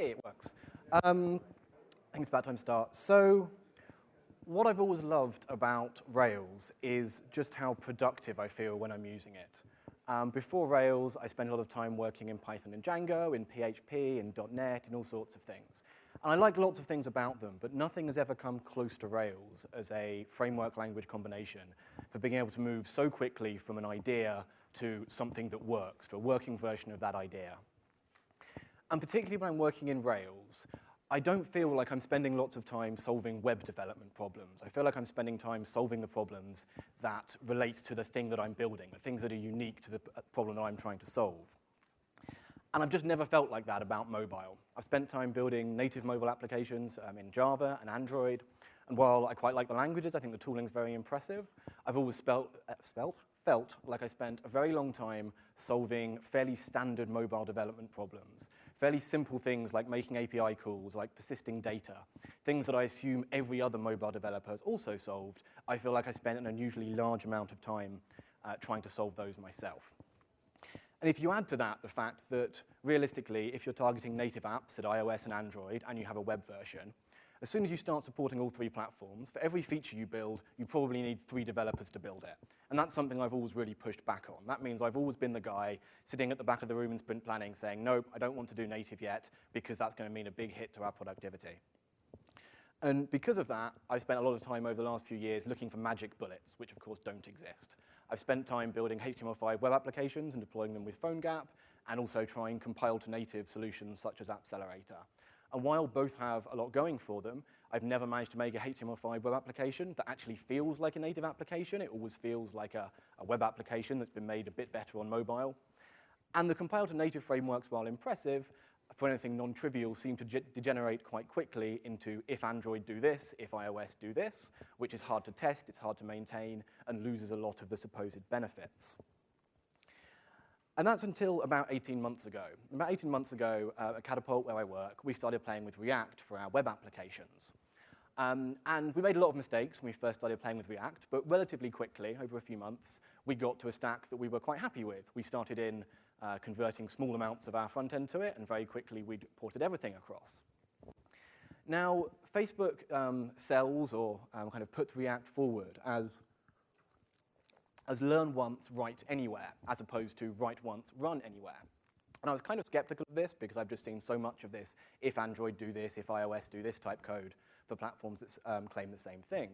Hey, it works. Um, I think it's about time to start. So, what I've always loved about Rails is just how productive I feel when I'm using it. Um, before Rails, I spent a lot of time working in Python and Django, in PHP, in .NET, and all sorts of things. And I like lots of things about them, but nothing has ever come close to Rails as a framework language combination for being able to move so quickly from an idea to something that works, to a working version of that idea. And particularly when I'm working in Rails, I don't feel like I'm spending lots of time solving web development problems. I feel like I'm spending time solving the problems that relate to the thing that I'm building, the things that are unique to the problem that I'm trying to solve. And I've just never felt like that about mobile. I've spent time building native mobile applications um, in Java and Android, and while I quite like the languages, I think the tooling is very impressive, I've always spelt, uh, spelt, felt like I spent a very long time solving fairly standard mobile development problems. Fairly simple things like making API calls, like persisting data, things that I assume every other mobile developer has also solved, I feel like I spent an unusually large amount of time uh, trying to solve those myself. And if you add to that the fact that, realistically, if you're targeting native apps at iOS and Android and you have a web version, as soon as you start supporting all three platforms, for every feature you build, you probably need three developers to build it. And that's something I've always really pushed back on. That means I've always been the guy sitting at the back of the room in sprint planning saying, nope, I don't want to do native yet because that's going to mean a big hit to our productivity. And because of that, I've spent a lot of time over the last few years looking for magic bullets, which of course don't exist. I've spent time building HTML5 web applications and deploying them with PhoneGap, and also trying compile to native solutions such as Appcelerator. And while both have a lot going for them, I've never managed to make a HTML5 web application that actually feels like a native application. It always feels like a, a web application that's been made a bit better on mobile. And the compile to native frameworks, while impressive, for anything non-trivial, seem to degenerate quite quickly into if Android do this, if iOS do this, which is hard to test, it's hard to maintain, and loses a lot of the supposed benefits. And that's until about 18 months ago. About 18 months ago, uh, at Catapult, where I work, we started playing with React for our web applications. Um, and we made a lot of mistakes when we first started playing with React, but relatively quickly, over a few months, we got to a stack that we were quite happy with. We started in uh, converting small amounts of our front end to it, and very quickly we ported everything across. Now, Facebook um, sells or um, kind of puts React forward as, as learn once, write anywhere, as opposed to write once, run anywhere. And I was kind of skeptical of this because I've just seen so much of this, if Android do this, if iOS do this type code for platforms that um, claim the same thing.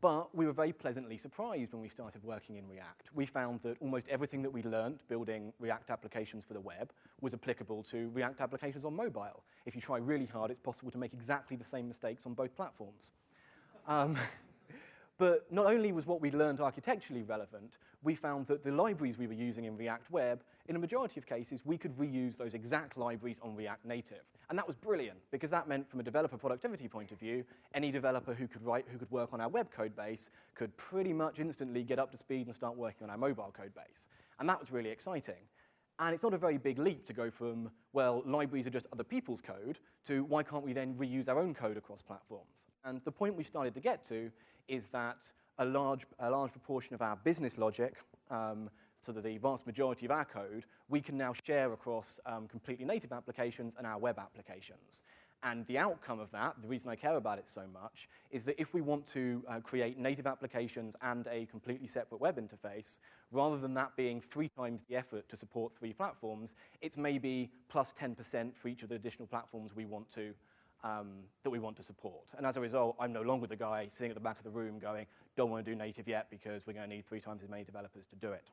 But we were very pleasantly surprised when we started working in React. We found that almost everything that we learned building React applications for the web was applicable to React applications on mobile. If you try really hard, it's possible to make exactly the same mistakes on both platforms. Um, but not only was what we learned architecturally relevant, we found that the libraries we were using in React Web, in a majority of cases, we could reuse those exact libraries on React Native. And that was brilliant, because that meant from a developer productivity point of view, any developer who could write, who could work on our web code base could pretty much instantly get up to speed and start working on our mobile code base. And that was really exciting. And it's not a very big leap to go from, well, libraries are just other people's code, to why can't we then reuse our own code across platforms? And the point we started to get to is that a large, a large proportion of our business logic, um, so that the vast majority of our code, we can now share across um, completely native applications and our web applications. And the outcome of that, the reason I care about it so much, is that if we want to uh, create native applications and a completely separate web interface, rather than that being three times the effort to support three platforms, it's maybe plus 10% for each of the additional platforms we want to um, that we want to support. And as a result, I'm no longer the guy sitting at the back of the room going, don't want to do native yet because we're going to need three times as many developers to do it.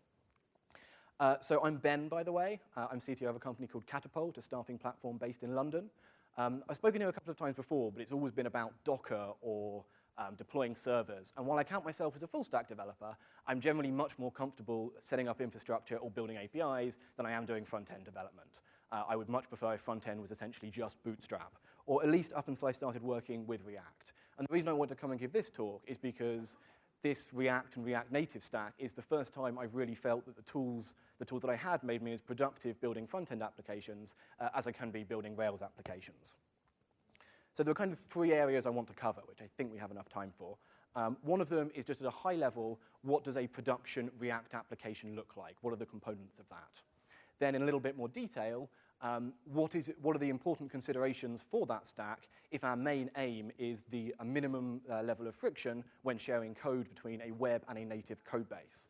Uh, so I'm Ben, by the way. Uh, I'm CTO of a company called Catapult, a staffing platform based in London. Um, I've spoken here a couple of times before, but it's always been about Docker or um, deploying servers. And while I count myself as a full stack developer, I'm generally much more comfortable setting up infrastructure or building APIs than I am doing front-end development. Uh, I would much prefer if front-end was essentially just Bootstrap, or at least up until I started working with React. And the reason I want to come and give this talk is because this React and React Native stack is the first time I've really felt that the tools, the tools that I had made me as productive building front-end applications uh, as I can be building Rails applications. So there are kind of three areas I want to cover, which I think we have enough time for. Um, one of them is just at a high level, what does a production React application look like? What are the components of that? Then in a little bit more detail, um, what, is what are the important considerations for that stack if our main aim is the a minimum uh, level of friction when sharing code between a web and a native code base.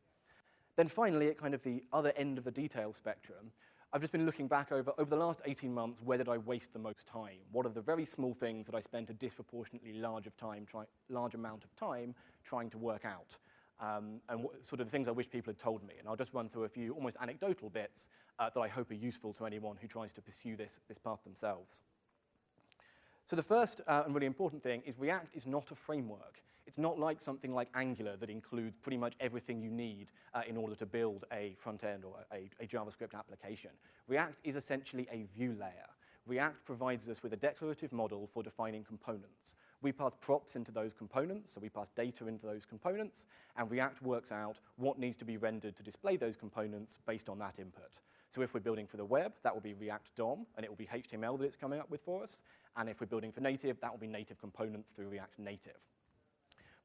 Then finally, at kind of the other end of the detail spectrum, I've just been looking back over, over the last 18 months, where did I waste the most time? What are the very small things that I spent a disproportionately large, of time large amount of time trying to work out? Um, and sort of the things I wish people had told me. And I'll just run through a few almost anecdotal bits uh, that I hope are useful to anyone who tries to pursue this, this path themselves. So the first uh, and really important thing is React is not a framework. It's not like something like Angular that includes pretty much everything you need uh, in order to build a front end or a, a JavaScript application. React is essentially a view layer. React provides us with a declarative model for defining components. We pass props into those components, so we pass data into those components, and React works out what needs to be rendered to display those components based on that input. So if we're building for the web, that will be React DOM, and it will be HTML that it's coming up with for us. And if we're building for native, that will be native components through React Native.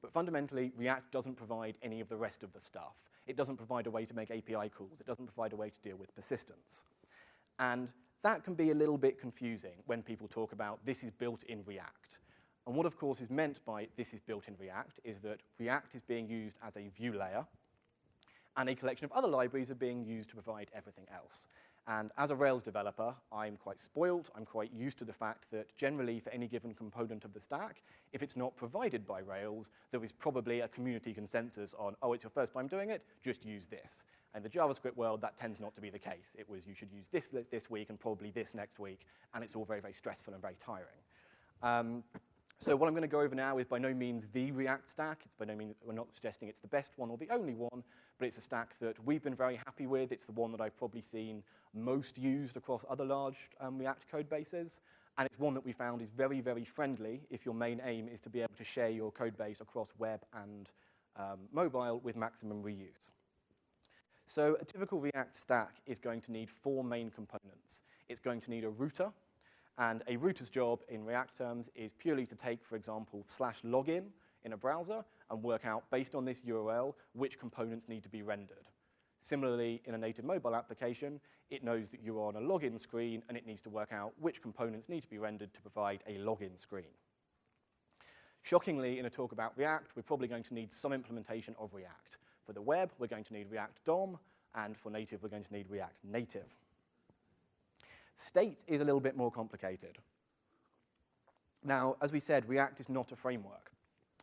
But fundamentally, React doesn't provide any of the rest of the stuff. It doesn't provide a way to make API calls. It doesn't provide a way to deal with persistence. And that can be a little bit confusing when people talk about this is built in React. And what, of course, is meant by this is built in React is that React is being used as a view layer, and a collection of other libraries are being used to provide everything else. And as a Rails developer, I'm quite spoiled. I'm quite used to the fact that generally for any given component of the stack, if it's not provided by Rails, there is probably a community consensus on, oh, it's your first time doing it, just use this. In the JavaScript world, that tends not to be the case. It was you should use this this week and probably this next week, and it's all very, very stressful and very tiring. Um, so what I'm going to go over now is by no means the React stack. It's by no means, we're not suggesting it's the best one or the only one, but it's a stack that we've been very happy with. It's the one that I've probably seen most used across other large um, React code bases. And it's one that we found is very, very friendly if your main aim is to be able to share your code base across web and um, mobile with maximum reuse. So a typical React stack is going to need four main components. It's going to need a router, and a router's job in React terms is purely to take, for example, slash login in a browser and work out, based on this URL, which components need to be rendered. Similarly, in a native mobile application, it knows that you're on a login screen and it needs to work out which components need to be rendered to provide a login screen. Shockingly, in a talk about React, we're probably going to need some implementation of React. For the web, we're going to need React DOM, and for native, we're going to need React Native. State is a little bit more complicated. Now, as we said, React is not a framework.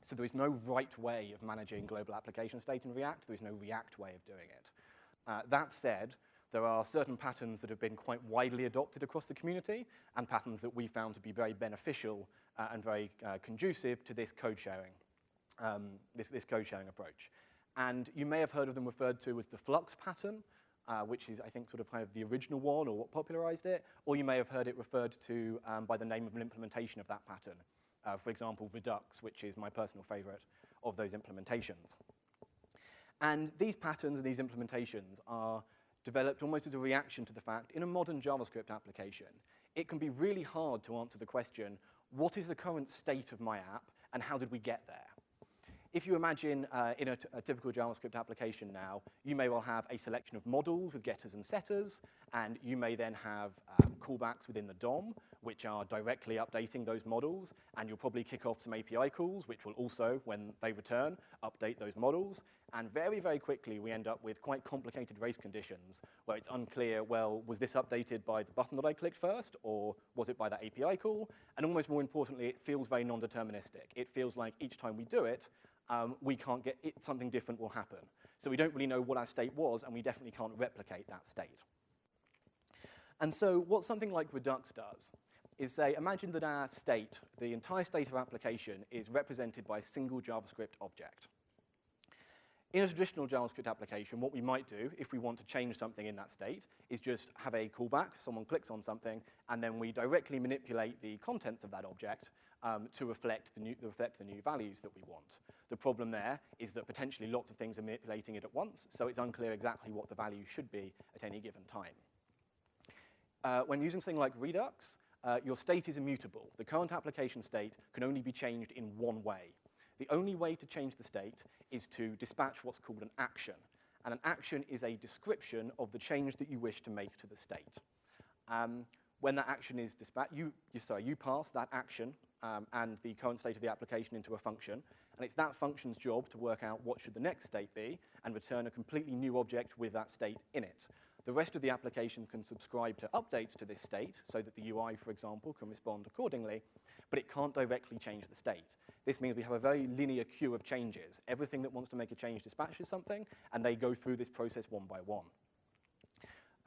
So there is no right way of managing global application state in React. There is no React way of doing it. Uh, that said, there are certain patterns that have been quite widely adopted across the community and patterns that we found to be very beneficial uh, and very uh, conducive to this code sharing, um, this, this code sharing approach. And you may have heard of them referred to as the Flux pattern, uh, which is, I think, sort of kind of the original one or what popularized it, or you may have heard it referred to um, by the name of an implementation of that pattern. Uh, for example, Redux, which is my personal favorite of those implementations. And these patterns and these implementations are developed almost as a reaction to the fact in a modern JavaScript application, it can be really hard to answer the question, what is the current state of my app and how did we get there? If you imagine uh, in a, typical JavaScript application now, you may well have a selection of models with getters and setters, and you may then have um, callbacks within the DOM, which are directly updating those models, and you'll probably kick off some API calls, which will also, when they return, update those models. And very, very quickly, we end up with quite complicated race conditions, where it's unclear, well, was this updated by the button that I clicked first, or was it by that API call? And almost more importantly, it feels very non-deterministic. It feels like each time we do it, um, we can't get it, something different will happen. So we don't really know what our state was, and we definitely can't replicate that state. And so what something like Redux does is say, imagine that our state, the entire state of application, is represented by a single JavaScript object. In a traditional JavaScript application, what we might do, if we want to change something in that state, is just have a callback, someone clicks on something, and then we directly manipulate the contents of that object um, to reflect the, new, reflect the new values that we want. The problem there is that potentially lots of things are manipulating it at once, so it's unclear exactly what the value should be at any given time. Uh, when using something like Redux, uh, your state is immutable. The current application state can only be changed in one way. The only way to change the state is to dispatch what's called an action. And an action is a description of the change that you wish to make to the state. Um, when that action is dispatched, you, you, sorry, you pass that action um, and the current state of the application into a function, and it's that function's job to work out what should the next state be and return a completely new object with that state in it. The rest of the application can subscribe to updates to this state so that the UI, for example, can respond accordingly, but it can't directly change the state. This means we have a very linear queue of changes. Everything that wants to make a change dispatches something, and they go through this process one by one.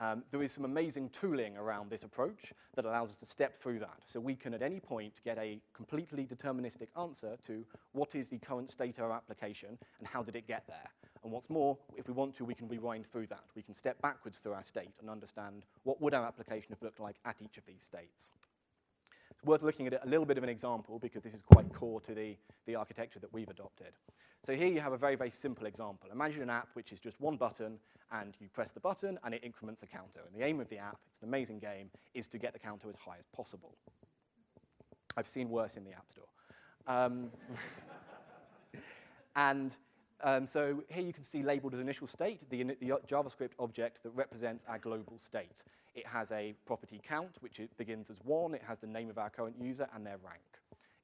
Um, there is some amazing tooling around this approach that allows us to step through that. So we can at any point get a completely deterministic answer to what is the current state of our application and how did it get there. And what's more, if we want to, we can rewind through that. We can step backwards through our state and understand what would our application have looked like at each of these states. It's worth looking at a little bit of an example because this is quite core to the, the architecture that we've adopted. So here you have a very, very simple example. Imagine an app which is just one button and you press the button and it increments the counter. And the aim of the app, it's an amazing game, is to get the counter as high as possible. I've seen worse in the App Store. Um, and um, so here you can see labeled as initial state, the, the, JavaScript object that represents our global state. It has a property count, which begins as one. It has the name of our current user and their rank.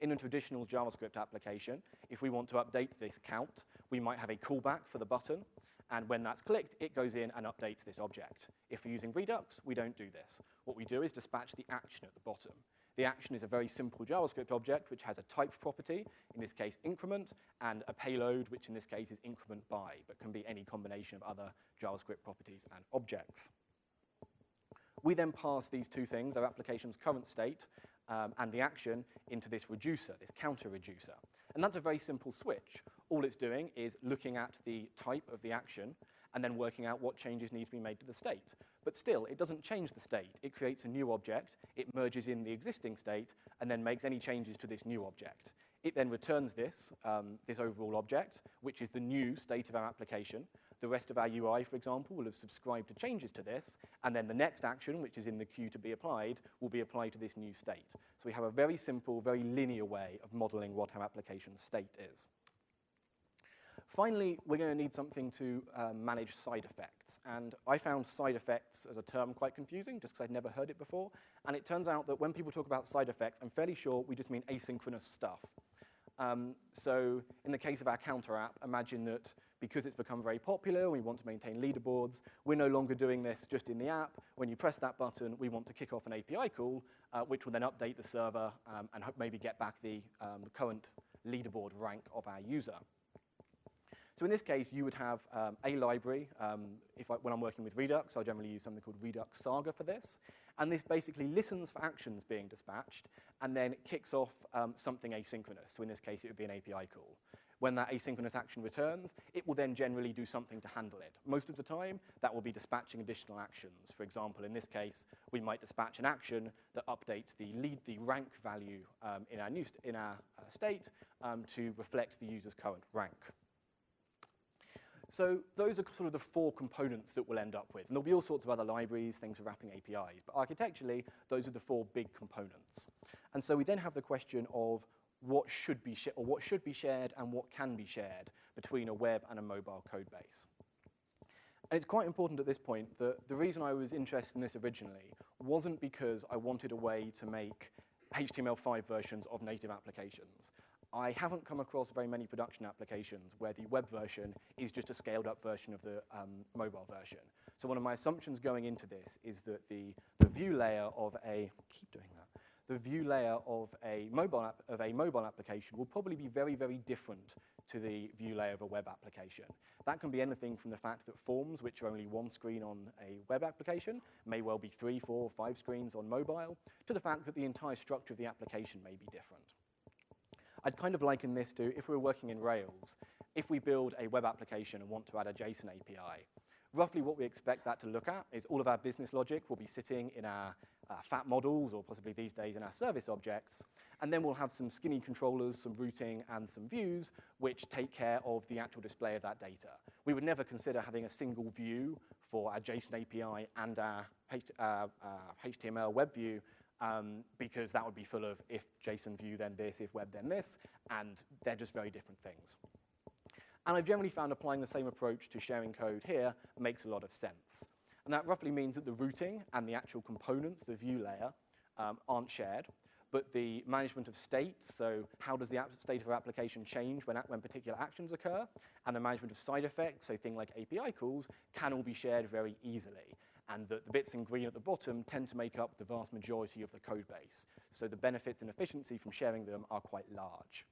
In a traditional JavaScript application, if we want to update this count, we might have a callback for the button, and when that's clicked, it goes in and updates this object. If we're using Redux, we don't do this. What we do is dispatch the action at the bottom. The action is a very simple JavaScript object which has a type property, in this case increment, and a payload, which in this case is increment by, but can be any combination of other JavaScript properties and objects. We then pass these two things, our application's current state um, and the action, into this reducer, this counter reducer. And that's a very simple switch. All it's doing is looking at the type of the action and then working out what changes need to be made to the state. But still, it doesn't change the state. It creates a new object, it merges in the existing state, and then makes any changes to this new object. It then returns this, um, this overall object, which is the new state of our application. The rest of our UI, for example, will have subscribed to changes to this, and then the next action, which is in the queue to be applied, will be applied to this new state. So we have a very simple, very linear way of modeling what our application state is. Finally, we're going to need something to um, manage side effects. And I found side effects as a term quite confusing, just because I'd never heard it before. And it turns out that when people talk about side effects, I'm fairly sure we just mean asynchronous stuff. Um, so in the case of our counter app, imagine that because it's become very popular, we want to maintain leaderboards, we're no longer doing this just in the app. When you press that button, we want to kick off an API call, uh, which will then update the server um, and maybe get back the um, current leaderboard rank of our user. So in this case, you would have um, a library. Um, if I, when I'm working with Redux, I generally use something called Redux Saga for this. And this basically listens for actions being dispatched and then kicks off um, something asynchronous. So in this case, it would be an API call. When that asynchronous action returns, it will then generally do something to handle it. Most of the time, that will be dispatching additional actions. For example, in this case, we might dispatch an action that updates the lead, the rank value um, in our, in our uh, state um, to reflect the user's current rank. So those are sort of the four components that we'll end up with. And there'll be all sorts of other libraries, things for wrapping APIs. But architecturally, those are the four big components. And so we then have the question of what should be or what should be shared and what can be shared between a web and a mobile code base. And it's quite important at this point that the reason I was interested in this originally wasn't because I wanted a way to make HTML5 versions of native applications. I haven't come across very many production applications where the web version is just a scaled up version of the um, mobile version. So one of my assumptions going into this is that the, the view layer of a, keep doing that, the view layer of a mobile app, of a mobile application will probably be very, very different to the view layer of a web application. That can be anything from the fact that forms, which are only one screen on a web application, may well be three, four, five screens on mobile, to the fact that the entire structure of the application may be different. I'd kind of liken this to if we were working in Rails, if we build a web application and want to add a JSON API, roughly what we expect that to look at is all of our business logic will be sitting in our uh, fat models, or possibly these days in our service objects, and then we'll have some skinny controllers, some routing, and some views, which take care of the actual display of that data. We would never consider having a single view for our JSON API and our H uh, uh, HTML web view um, because that would be full of if JSON view then this, if web then this, and they're just very different things. And I've generally found applying the same approach to sharing code here makes a lot of sense. And that roughly means that the routing and the actual components, the view layer, um, aren't shared, but the management of state, so how does the state of our application change when, when particular actions occur, and the management of side effects, so things like API calls, can all be shared very easily. And the, the bits in green at the bottom tend to make up the vast majority of the code base. So the benefits and efficiency from sharing them are quite large.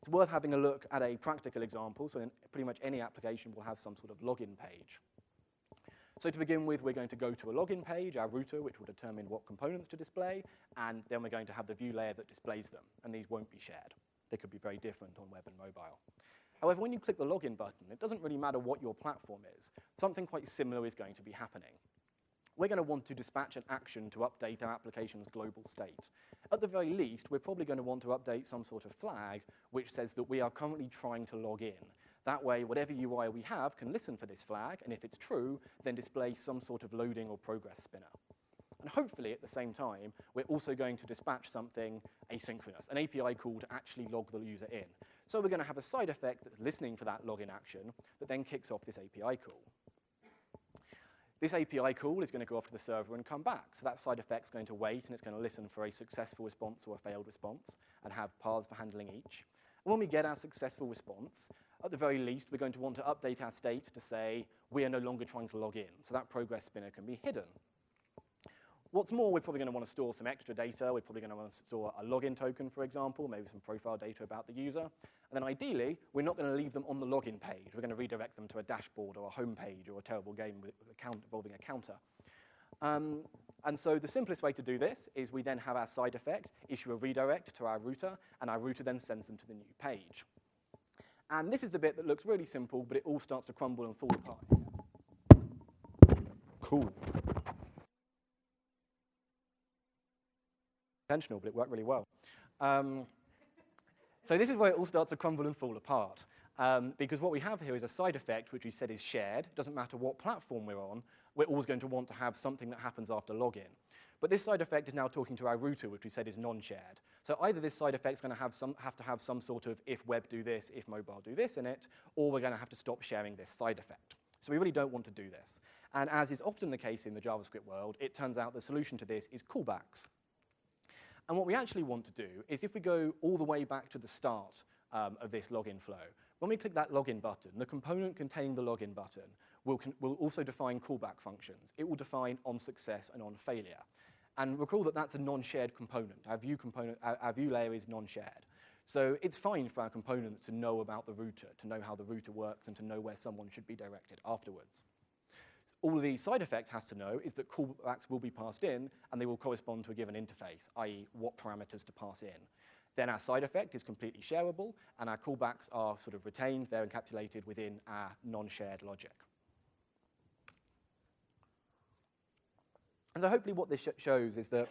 It's worth having a look at a practical example. So pretty much any application will have some sort of login page. So to begin with, we're going to go to a login page, our router, which will determine what components to display, and then we're going to have the view layer that displays them, and these won't be shared. They could be very different on web and mobile. However, when you click the login button, it doesn't really matter what your platform is. Something quite similar is going to be happening. We're going to want to dispatch an action to update our application's global state. At the very least, we're probably going to want to update some sort of flag which says that we are currently trying to log in. That way, whatever UI we have can listen for this flag, and if it's true, then display some sort of loading or progress spinner. And hopefully, at the same time, we're also going to dispatch something asynchronous, an API call to actually log the user in. So we're going to have a side effect that's listening for that login action that then kicks off this API call. This API call is going to go off to the server and come back. So that side effect's going to wait, and it's going to listen for a successful response or a failed response and have paths for handling each. And when we get our successful response, at the very least, we're going to want to update our state to say we are no longer trying to log in. So that progress spinner can be hidden. What's more, we're probably going to want to store some extra data. We're probably going to want to store a login token, for example, maybe some profile data about the user. And then ideally, we're not going to leave them on the login page. We're going to redirect them to a dashboard or a home page or a terrible game with involving a counter. Um, and so the simplest way to do this is we then have our side effect issue a redirect to our router, and our router then sends them to the new page. And this is the bit that looks really simple, but it all starts to crumble and fall apart. Cool. Intentional, but it worked really well. Um, so this is where it all starts to crumble and fall apart. Um, because what we have here is a side effect, which we said is shared. Doesn't matter what platform we're on, we're always going to want to have something that happens after login. But this side effect is now talking to our router, which we said is non-shared. So either this side effect is going to have, some, have to have some sort of if web do this, if mobile do this in it, or we're going to have to stop sharing this side effect. So we really don't want to do this. And as is often the case in the JavaScript world, it turns out the solution to this is callbacks. And what we actually want to do is if we go all the way back to the start um, of this login flow, when we click that login button, the component containing the login button will, will also define callback functions. It will define on success and on failure. And recall that that's a non-shared component. Our view, component our, our view layer is non-shared. So it's fine for our components to know about the router, to know how the router works, and to know where someone should be directed afterwards. All the side effect has to know is that callbacks will be passed in, and they will correspond to a given interface, i.e. what parameters to pass in. Then our side effect is completely shareable, and our callbacks are sort of retained. They're encapsulated within our non-shared logic. And so hopefully what this sh shows is that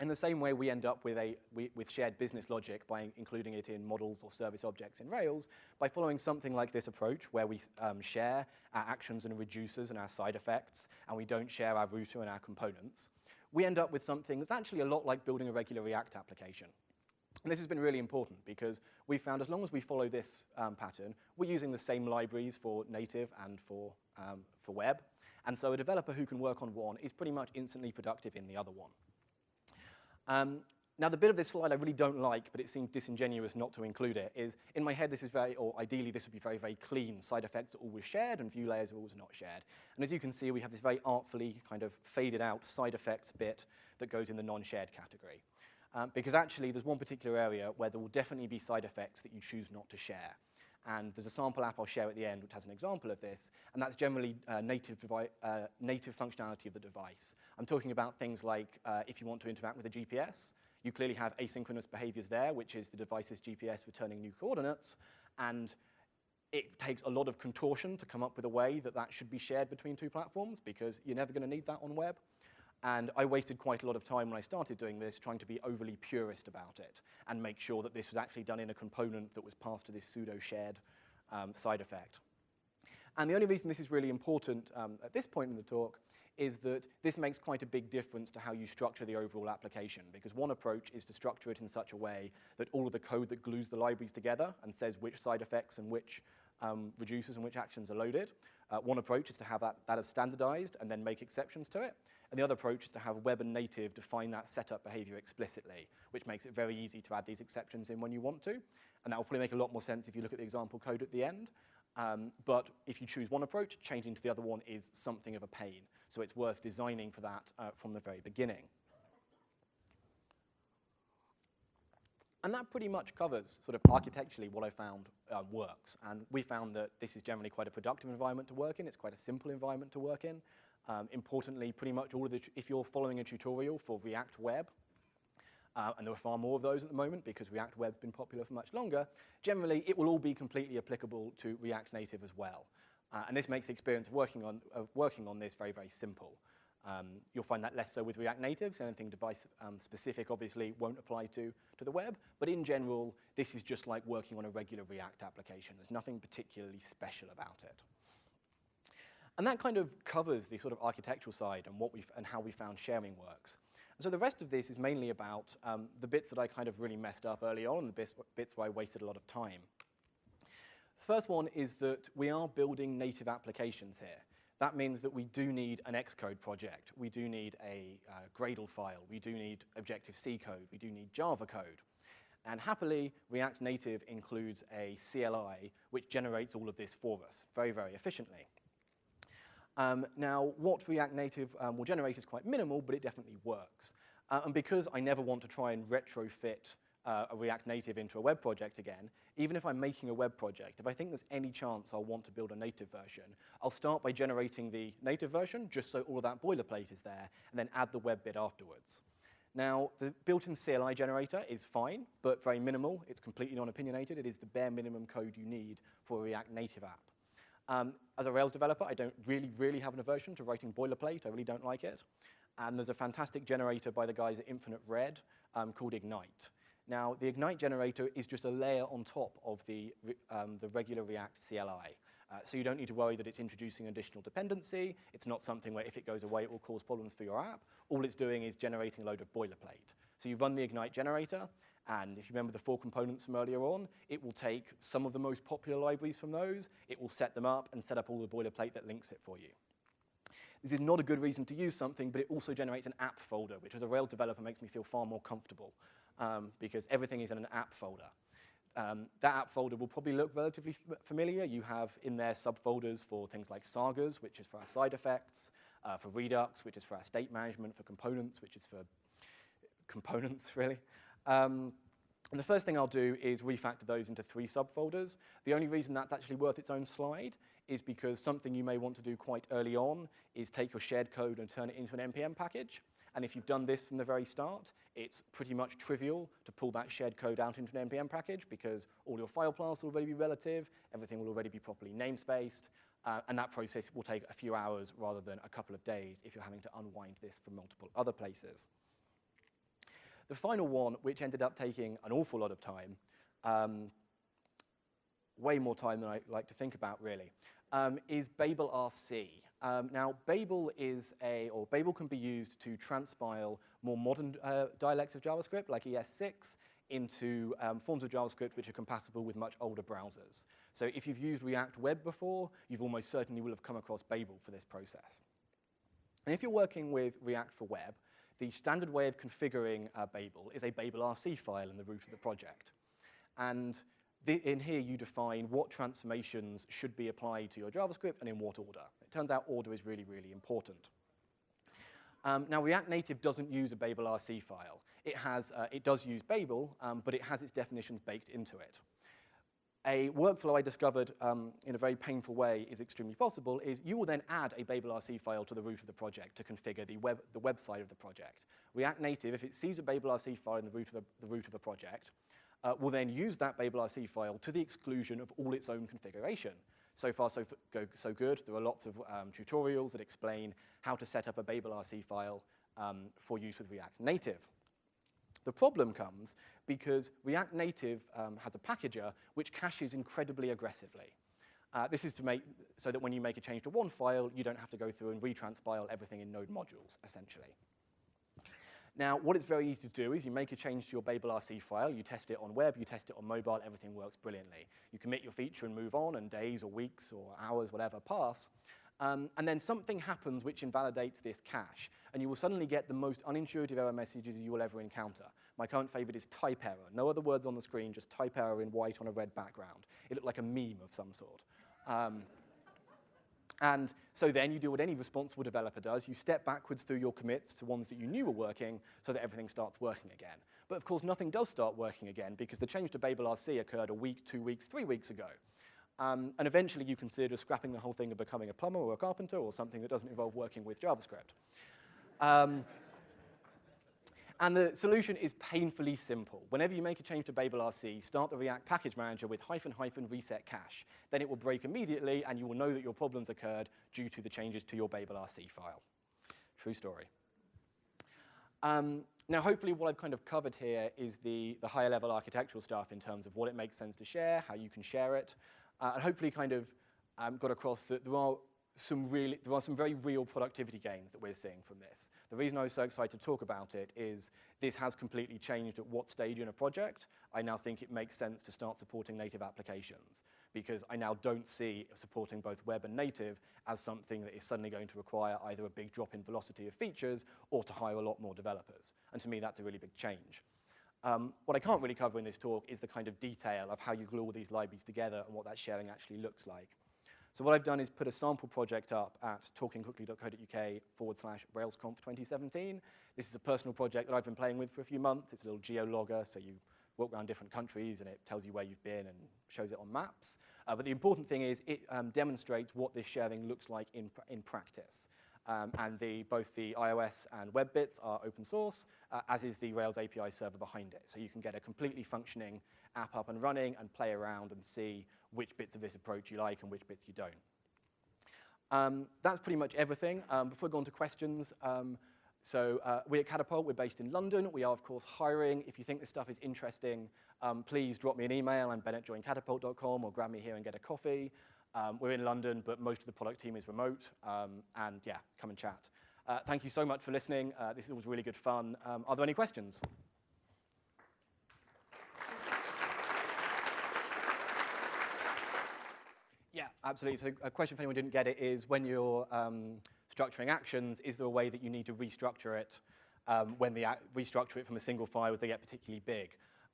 in the same way we end up with, a, with shared business logic by including it in models or service objects in Rails, by following something like this approach where we um, share our actions and reducers and our side effects, and we don't share our router and our components, we end up with something that's actually a lot like building a regular React application. And this has been really important because we found as long as we follow this um, pattern, we're using the same libraries for native and for, um, for web, and so a developer who can work on one is pretty much instantly productive in the other one. Um, now, the bit of this slide I really don't like, but it seems disingenuous not to include it, is in my head this is very, or ideally this would be very, very clean. Side effects are always shared and view layers are always not shared. And as you can see, we have this very artfully kind of faded out side effects bit that goes in the non-shared category. Um, because actually there's one particular area where there will definitely be side effects that you choose not to share. And there's a sample app I'll share at the end which has an example of this, and that's generally uh, native, uh, native functionality of the device. I'm talking about things like uh, if you want to interact with a GPS, you clearly have asynchronous behaviors there, which is the device's GPS returning new coordinates, and it takes a lot of contortion to come up with a way that that should be shared between two platforms because you're never going to need that on web. And I wasted quite a lot of time when I started doing this trying to be overly purist about it and make sure that this was actually done in a component that was passed to this pseudo-shared um, side effect. And the only reason this is really important um, at this point in the talk is that this makes quite a big difference to how you structure the overall application, because one approach is to structure it in such a way that all of the code that glues the libraries together and says which side effects and which um, reducers and which actions are loaded. Uh, one approach is to have that, that as standardized and then make exceptions to it. And the other approach is to have web and native define that setup behavior explicitly, which makes it very easy to add these exceptions in when you want to. And that will probably make a lot more sense if you look at the example code at the end. Um, but if you choose one approach, changing to the other one is something of a pain. So it's worth designing for that uh, from the very beginning. And that pretty much covers sort of architecturally what I found uh, works. And we found that this is generally quite a productive environment to work in. It's quite a simple environment to work in. Um, importantly, pretty much all of the, if you're following a tutorial for React Web, uh, and there are far more of those at the moment because React Web's been popular for much longer, generally it will all be completely applicable to React Native as well. Uh, and this makes the experience of working on, of working on this very, very simple. Um, you'll find that less so with React Native, so anything device um, specific obviously won't apply to, to the web, but in general, this is just like working on a regular React application. There's nothing particularly special about it. And that kind of covers the sort of architectural side and, what we've, and how we found sharing works. And so the rest of this is mainly about um, the bits that I kind of really messed up early on, the bits, bits where I wasted a lot of time. First one is that we are building native applications here. That means that we do need an Xcode project. We do need a uh, Gradle file. We do need Objective-C code. We do need Java code. And happily, React Native includes a CLI which generates all of this for us very, very efficiently. Um, now, what React Native um, will generate is quite minimal, but it definitely works. Uh, and because I never want to try and retrofit uh, a React Native into a web project again, even if I'm making a web project, if I think there's any chance I'll want to build a native version, I'll start by generating the native version, just so all of that boilerplate is there, and then add the web bit afterwards. Now, the built-in CLI generator is fine, but very minimal. It's completely non-opinionated. It is the bare minimum code you need for a React Native app. Um, as a Rails developer, I don't really, really have an aversion to writing boilerplate. I really don't like it. And there's a fantastic generator by the guys at Infinite Red um, called Ignite. Now, the Ignite generator is just a layer on top of the, um, the regular React CLI. Uh, so you don't need to worry that it's introducing additional dependency. It's not something where if it goes away, it will cause problems for your app. All it's doing is generating a load of boilerplate. So you run the Ignite generator, and if you remember the four components from earlier on, it will take some of the most popular libraries from those, it will set them up and set up all the boilerplate that links it for you. This is not a good reason to use something, but it also generates an app folder, which as a Rails developer makes me feel far more comfortable um, because everything is in an app folder. Um, that app folder will probably look relatively familiar. You have in there subfolders for things like sagas, which is for our side effects, uh, for Redux, which is for our state management, for components, which is for components, really. Um, and the first thing I'll do is refactor those into three subfolders. The only reason that's actually worth its own slide is because something you may want to do quite early on is take your shared code and turn it into an NPM package. And if you've done this from the very start, it's pretty much trivial to pull that shared code out into an NPM package because all your file paths will already be relative, everything will already be properly namespaced, uh, and that process will take a few hours rather than a couple of days if you're having to unwind this from multiple other places. The final one, which ended up taking an awful lot of time, um, way more time than I like to think about, really, um, is Babel RC. Um, now, Babel is a, or Babel can be used to transpile more modern uh, dialects of JavaScript, like ES6, into um, forms of JavaScript which are compatible with much older browsers. So if you've used React Web before, you've almost certainly will have come across Babel for this process. And if you're working with React for Web, the standard way of configuring uh, Babel is a Babel RC file in the root of the project. And in here, you define what transformations should be applied to your JavaScript and in what order. Turns out order is really, really important. Um, now, React Native doesn't use a Babel RC file. It, has, uh, it does use Babel, um, but it has its definitions baked into it a workflow I discovered um, in a very painful way is extremely possible is you will then add a Babel RC file to the root of the project to configure the, web, the website of the project. React Native, if it sees a Babel RC file in the root of a, the root of a project, uh, will then use that Babel RC file to the exclusion of all its own configuration. So far, so, go, so good. There are lots of um, tutorials that explain how to set up a Babel RC file um, for use with React Native. The problem comes because React Native um, has a packager which caches incredibly aggressively. Uh, this is to make so that when you make a change to one file, you don't have to go through and retranspile everything in node modules, essentially. Now, what it's very easy to do is you make a change to your Babel RC file, you test it on web, you test it on mobile, everything works brilliantly. You commit your feature and move on, and days or weeks or hours, whatever, pass. Um, and then something happens which invalidates this cache, and you will suddenly get the most unintuitive error messages you will ever encounter. My current favorite is type error. No other words on the screen, just type error in white on a red background. It looked like a meme of some sort. Um, and so then you do what any responsible developer does. You step backwards through your commits to ones that you knew were working so that everything starts working again. But of course, nothing does start working again because the change to Babel RC occurred a week, two weeks, three weeks ago. Um, and eventually you consider scrapping the whole thing and becoming a plumber or a carpenter or something that doesn't involve working with JavaScript. Um, and the solution is painfully simple. Whenever you make a change to Babel RC, start the React package manager with hyphen hyphen reset cache. Then it will break immediately, and you will know that your problems occurred due to the changes to your Babel RC file. True story. Um, now, hopefully what I've kind of covered here is the, the higher level architectural stuff in terms of what it makes sense to share, how you can share it, uh, and hopefully kind of um, got across that there are some really, there are some very real productivity gains that we're seeing from this. The reason I was so excited to talk about it is this has completely changed at what stage in a project. I now think it makes sense to start supporting native applications because I now don't see supporting both web and native as something that is suddenly going to require either a big drop in velocity of features or to hire a lot more developers. And to me, that's a really big change. Um, what I can't really cover in this talk is the kind of detail of how you glue all these libraries together and what that sharing actually looks like. So what I've done is put a sample project up at talkingquickly.co.uk forward slash RailsConf 2017. This is a personal project that I've been playing with for a few months. It's a little geo-logger, so you walk around different countries and it tells you where you've been and shows it on maps. Uh, but the important thing is it um, demonstrates what this sharing looks like in, in practice. Um, and the, both the iOS and web bits are open source, uh, as is the Rails API server behind it. So you can get a completely functioning app up and running and play around and see which bits of this approach you like and which bits you don't. Um, that's pretty much everything. Um, before we go on to questions, um, so uh, we at Catapult, we're based in London. We are, of course, hiring. If you think this stuff is interesting, um, please drop me an email. I'm ben at joincatapult.com or grab me here and get a coffee. Um, we're in London, but most of the product team is remote. Um, and yeah, come and chat. Uh, thank you so much for listening. Uh, this was really good fun. are there any questions? Absolutely. So a question if anyone didn't get it is when you're um, structuring actions, is there a way that you need to restructure it um, when they restructure it from a single file if they get particularly big?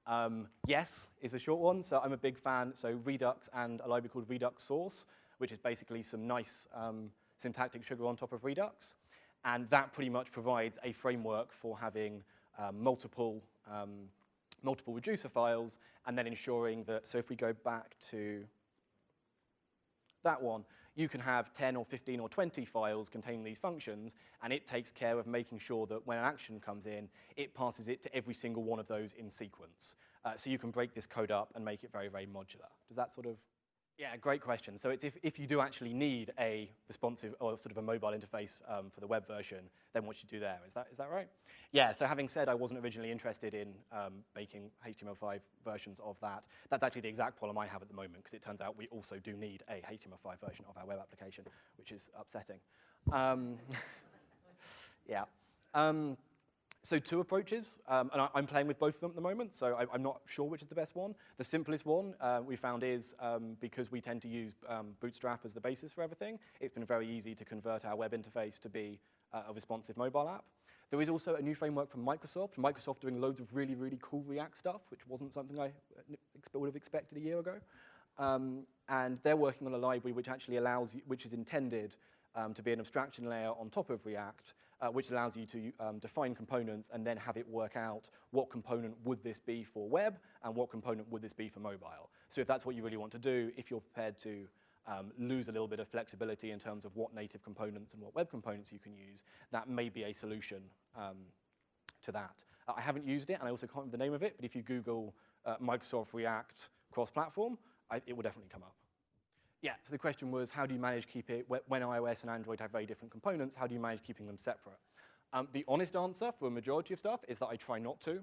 Um, yes is the short one. So I'm a big fan. So Redux and a library called Redux Sauce, which is basically some nice um, syntactic sugar on top of Redux. And that pretty much provides a framework for having um, multiple, um, multiple reducer files and then ensuring that, so if we go back to that one, you can have 10 or 15 or 20 files containing these functions, and it takes care of making sure that when an action comes in, it passes it to every single one of those in sequence. Uh, so you can break this code up and make it very, very modular. Does that sort of yeah, great question. So if, if you do actually need a responsive or sort of a mobile interface um, for the web version, then what you do there. Is that, is that right? Yeah, so having said I wasn't originally interested in um, making HTML5 versions of that, that's actually the exact problem I have at the moment because it turns out we also do need a HTML5 version of our web application, which is upsetting. Um, yeah. So two approaches, um, and I, am playing with both of them at the moment, so I, am not sure which is the best one. The simplest one uh, we found is, um, because we tend to use um, Bootstrap as the basis for everything, it's been very easy to convert our web interface to be uh, a responsive mobile app. There is also a new framework from Microsoft, Microsoft doing loads of really, really cool React stuff, which wasn't something I uh, would have expected a year ago. Um, and they're working on a library which actually allows, which is intended um, to be an abstraction layer on top of React, uh, which allows you to um, define components and then have it work out what component would this be for web and what component would this be for mobile. So if that's what you really want to do, if you're prepared to um, lose a little bit of flexibility in terms of what native components and what web components you can use, that may be a solution um, to that. I haven't used it, and I also can't remember the name of it, but if you Google uh, Microsoft React cross-platform, it will definitely come up. Yeah, so the question was, how do you manage keep it, when iOS and Android have very different components, how do you manage keeping them separate? Um, the honest answer for a majority of stuff is that I try not to.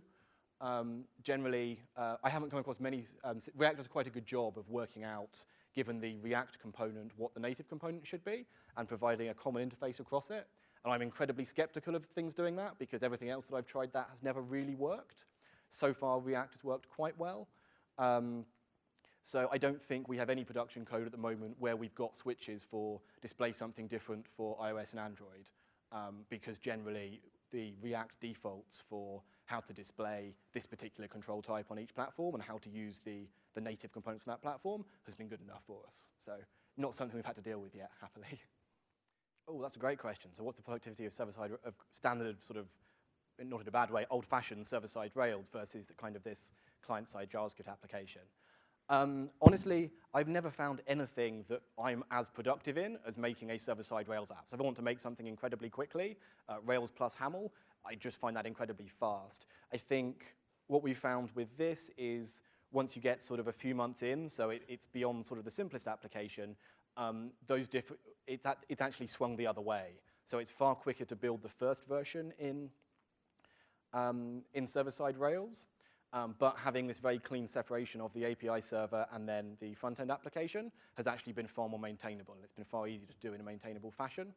Um, generally, uh, I haven't come across many, um, React does quite a good job of working out, given the React component, what the native component should be, and providing a common interface across it. And I'm incredibly skeptical of things doing that because everything else that I've tried that has never really worked. So far, React has worked quite well. Um, so I don't think we have any production code at the moment where we've got switches for display something different for iOS and Android um, because generally the React defaults for how to display this particular control type on each platform and how to use the, the native components on that platform has been good enough for us. So not something we've had to deal with yet, happily. oh, that's a great question. So what's the productivity of server-side, of standard sort of, not in a bad way, old-fashioned server-side Rails versus the kind of this client-side JavaScript application? Um, honestly, I've never found anything that I'm as productive in as making a server-side Rails app. So if I want to make something incredibly quickly, uh, Rails plus Haml, I just find that incredibly fast. I think what we found with this is once you get sort of a few months in, so it, it's beyond sort of the simplest application, um, those it's, at, it's actually swung the other way. So it's far quicker to build the first version in, um, in server-side Rails, um, but having this very clean separation of the API server and then the front-end application has actually been far more maintainable, and it's been far easier to do in a maintainable fashion.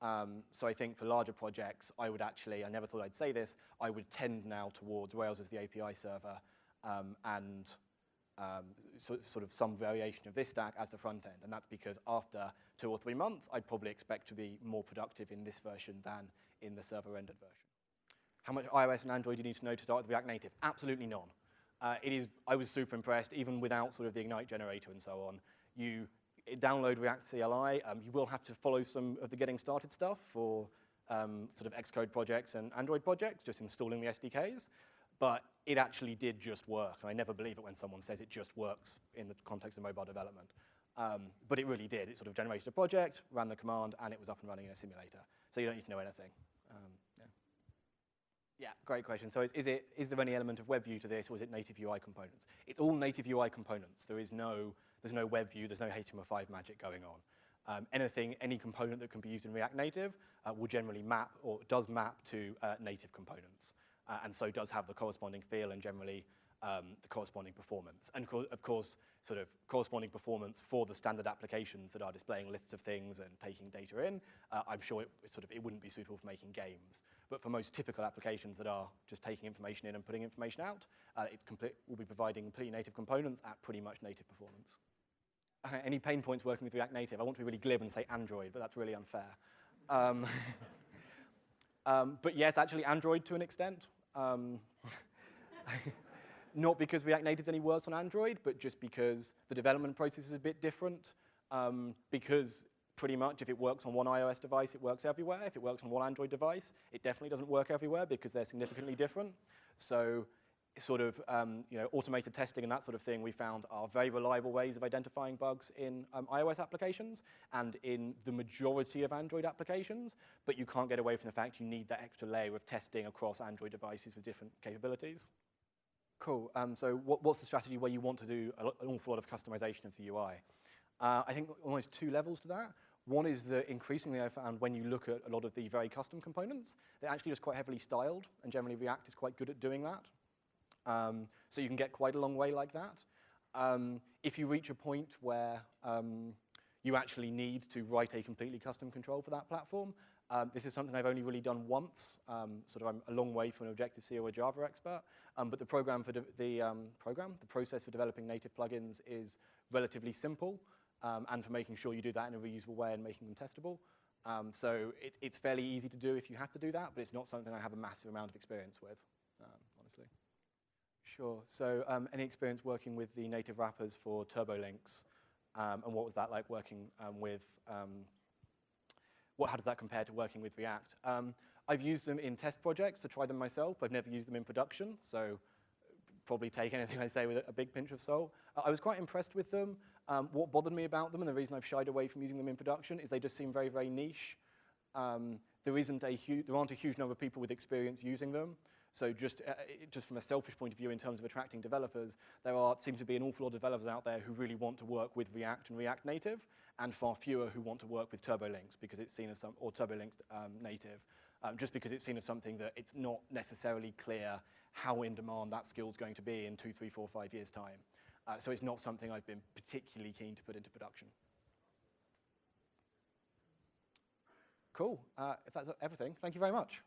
Um, so I think for larger projects, I would actually, I never thought I'd say this, I would tend now towards Rails as the API server um, and um, so, sort of some variation of this stack as the front end. And that's because after two or three months, I'd probably expect to be more productive in this version than in the server-rendered version. How much iOS and Android do you need to know to start with React Native? Absolutely none. Uh, it is, I was super impressed, even without sort of the Ignite generator and so on. You download React CLI. Um, you will have to follow some of the getting started stuff for um, sort of Xcode projects and Android projects, just installing the SDKs. But it actually did just work. And I never believe it when someone says it just works in the context of mobile development. Um, but it really did. It sort of generated a project, ran the command, and it was up and running in a simulator. So you don't need to know anything. Yeah, great question. So is, is, it, is there any element of WebView to this, or is it native UI components? It's all native UI components. There is no, there's no WebView, there's no HTML5 magic going on. Um, anything, any component that can be used in React Native uh, will generally map, or does map to uh, native components, uh, and so does have the corresponding feel and generally um, the corresponding performance. And co of course, sort of corresponding performance for the standard applications that are displaying lists of things and taking data in, uh, I'm sure it, sort of, it wouldn't be suitable for making games. But for most typical applications that are just taking information in and putting information out, uh, it will be providing completely native components at pretty much native performance. Any pain points working with React Native? I want to be really glib and say Android, but that's really unfair. Um, um, but yes, actually Android to an extent. Um, not because React Native is any worse on Android, but just because the development process is a bit different, um, because pretty much if it works on one iOS device, it works everywhere. If it works on one Android device, it definitely doesn't work everywhere because they're significantly different. So sort of um, you know, automated testing and that sort of thing we found are very reliable ways of identifying bugs in um, iOS applications and in the majority of Android applications, but you can't get away from the fact you need that extra layer of testing across Android devices with different capabilities. Cool, um, so what, what's the strategy where you want to do an awful lot of customization of the UI? Uh, I think almost two levels to that. One is that increasingly I found when you look at a lot of the very custom components, they're actually just quite heavily styled, and generally React is quite good at doing that. Um, so you can get quite a long way like that. Um, if you reach a point where um, you actually need to write a completely custom control for that platform, um, this is something I've only really done once, um, sort of I'm a long way from an Objective-C or a Java expert, um, but the program for the program, the process for developing native plugins is relatively simple um, and for making sure you do that in a reusable way and making them testable. Um, so it, it's fairly easy to do if you have to do that, but it's not something I have a massive amount of experience with, um, honestly. Sure, so um, any experience working with the native wrappers for TurboLinks, um, and what was that like working um, with, what, how does that compare to working with React? I've used them in test projects to try them myself, I've never used them in production, so probably take anything I say with a big pinch of salt. I was quite impressed with them. Um, what bothered me about them, and the reason I've shied away from using them in production, is they just seem very, very niche. Um, there, isn't a there aren't a huge number of people with experience using them. So just, uh, just from a selfish point of view in terms of attracting developers, there are, seems to be an awful lot of developers out there who really want to work with React and React Native, and far fewer who want to work with TurboLinks because it's seen as some, or TurboLinks um, native, um, just because it's seen as something that it's not necessarily clear how in demand that skill is going to be in two, three, four, five years' time. Uh, so it's not something I've been particularly keen to put into production. cool. Uh, if that's everything, thank you very much.